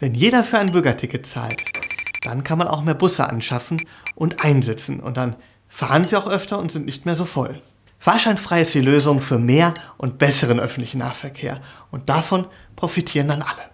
Wenn jeder für ein Bürgerticket zahlt, dann kann man auch mehr Busse anschaffen und einsetzen und dann fahren sie auch öfter und sind nicht mehr so voll. Fahrscheinfrei ist die Lösung für mehr und besseren öffentlichen Nahverkehr und davon profitieren dann alle.